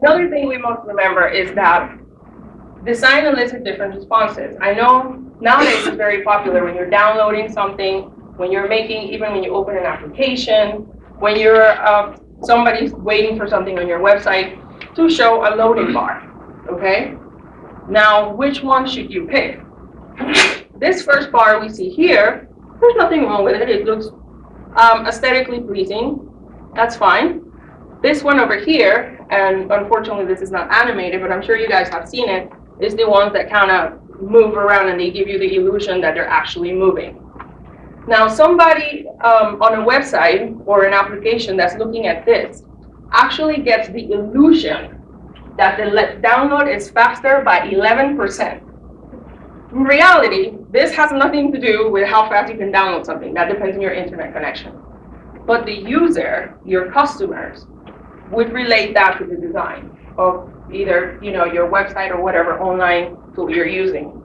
Another thing we must remember is that design elicits different responses. I know nowadays it's very popular when you're downloading something, when you're making, even when you open an application, when you're, uh, somebody's waiting for something on your website to show a loading bar, okay? Now, which one should you pick? This first bar we see here, there's nothing wrong with it. It looks um, aesthetically pleasing. That's fine. This one over here, and unfortunately this is not animated, but I'm sure you guys have seen it, is the ones that kind of move around and they give you the illusion that they're actually moving. Now, somebody um, on a website or an application that's looking at this actually gets the illusion that the download is faster by 11%. In reality, this has nothing to do with how fast you can download something. That depends on your internet connection. But the user, your customers, would relate that to the design of either you know your website or whatever online tool you're using.